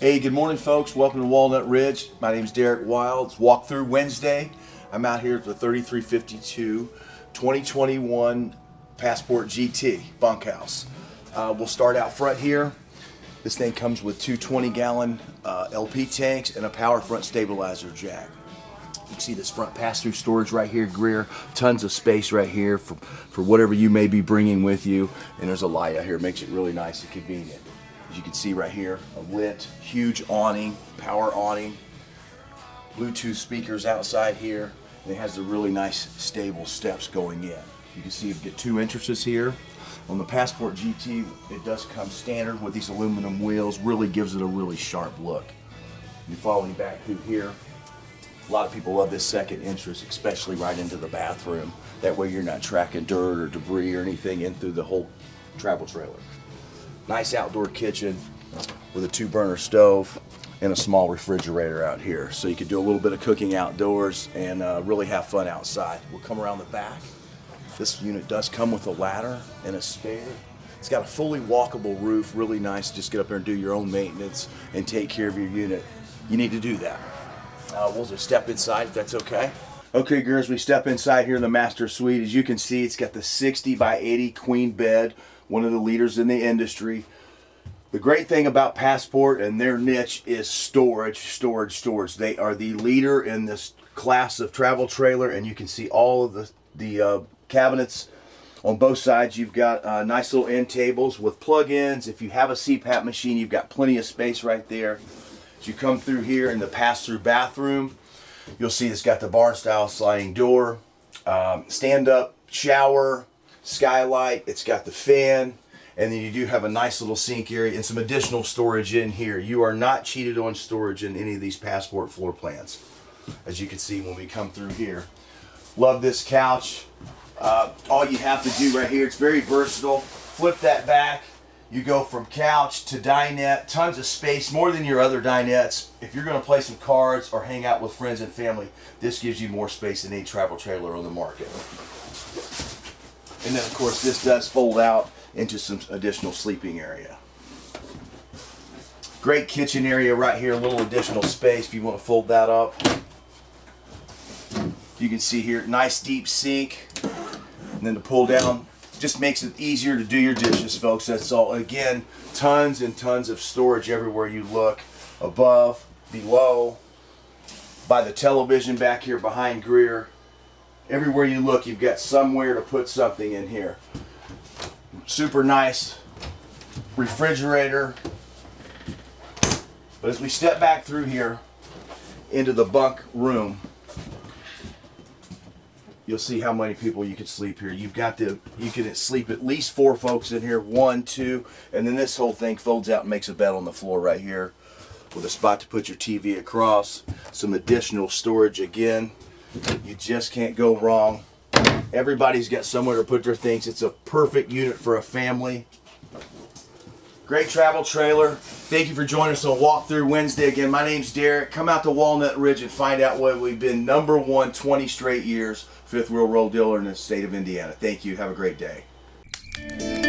Hey, good morning, folks. Welcome to Walnut Ridge. My name is Derek Wilds. Walkthrough Wednesday. I'm out here at the 3352 2021 Passport GT bunkhouse. Uh, we'll start out front here. This thing comes with two 20 gallon uh, LP tanks and a power front stabilizer jack. You can see this front pass-through storage right here, Greer. Tons of space right here for, for whatever you may be bringing with you. And there's a light out here, makes it really nice and convenient. As you can see right here, a lit, huge awning, power awning, Bluetooth speakers outside here, and it has the really nice stable steps going in. You can see you get two entrances here. On the Passport GT, it does come standard with these aluminum wheels, really gives it a really sharp look. You follow me back through here. A lot of people love this second entrance, especially right into the bathroom. That way you're not tracking dirt or debris or anything in through the whole travel trailer. Nice outdoor kitchen with a two burner stove and a small refrigerator out here. So you could do a little bit of cooking outdoors and uh, really have fun outside. We'll come around the back. This unit does come with a ladder and a spare. It's got a fully walkable roof, really nice. Just get up there and do your own maintenance and take care of your unit. You need to do that. Uh, we'll just step inside if that's okay. Okay, girls, we step inside here in the master suite. As you can see, it's got the 60 by 80 queen bed one of the leaders in the industry. The great thing about Passport and their niche is storage, storage, storage. They are the leader in this class of travel trailer, and you can see all of the, the uh, cabinets on both sides. You've got uh, nice little end tables with plug-ins. If you have a CPAP machine, you've got plenty of space right there. As you come through here in the pass-through bathroom, you'll see it's got the barn-style sliding door, um, stand-up shower, skylight, it's got the fan, and then you do have a nice little sink area and some additional storage in here. You are not cheated on storage in any of these Passport floor plans, as you can see when we come through here. Love this couch. Uh, all you have to do right here, it's very versatile. Flip that back. You go from couch to dinette, tons of space, more than your other dinettes. If you're gonna play some cards or hang out with friends and family, this gives you more space than any travel trailer on the market. And then of course this does fold out into some additional sleeping area. Great kitchen area right here, a little additional space if you want to fold that up. You can see here, nice deep sink. And then to pull down, just makes it easier to do your dishes, folks. That's all. Again, tons and tons of storage everywhere you look. Above, below, by the television back here behind Greer everywhere you look, you've got somewhere to put something in here. Super nice refrigerator. But as we step back through here into the bunk room, you'll see how many people you could sleep here. You've got the, you can sleep at least four folks in here, one, two, and then this whole thing folds out and makes a bed on the floor right here with a spot to put your TV across, some additional storage again. You just can't go wrong. Everybody's got somewhere to put their things. It's a perfect unit for a family. Great travel trailer. Thank you for joining us on Walkthrough Wednesday. Again, my name's Derek. Come out to Walnut Ridge and find out why we've been number one 20 straight years, fifth wheel roll dealer in the state of Indiana. Thank you. Have a great day.